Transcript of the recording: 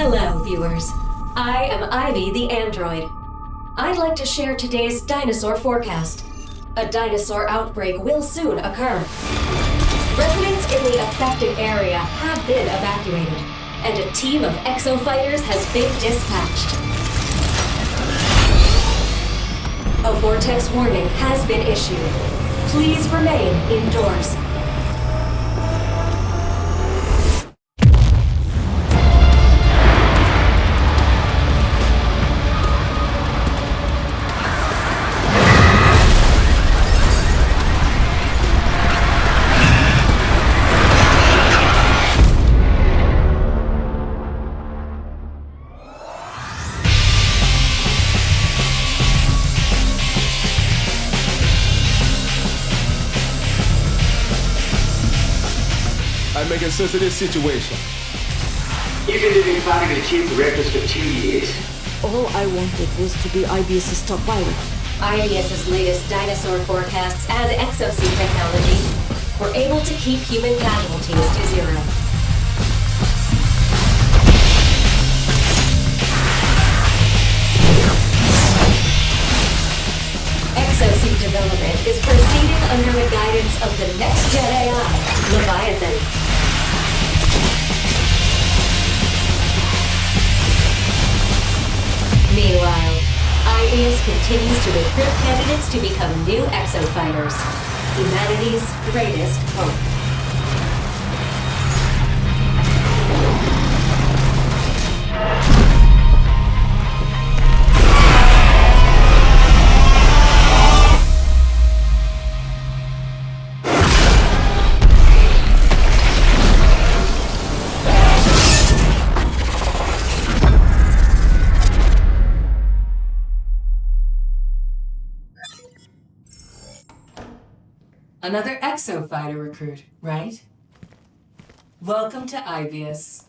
Hello, viewers. I am Ivy the android. I'd like to share today's dinosaur forecast. A dinosaur outbreak will soon occur. Residents in the affected area have been evacuated, and a team of exo fighters has been dispatched. A vortex warning has been issued. Please remain indoors. I'm making sense of this situation. You've been living back in the chief directors for two years. All I wanted was to be Aibius's top pilot. Aibius's latest dinosaur forecasts and exosuit technology were able to keep human casualties to zero. Exosuit development is proceeding under the guidance of the next gen continues to recruit candidates to become new exofighters. Humanity's greatest hope. Another exo fighter recruit, right? Welcome to Aibius.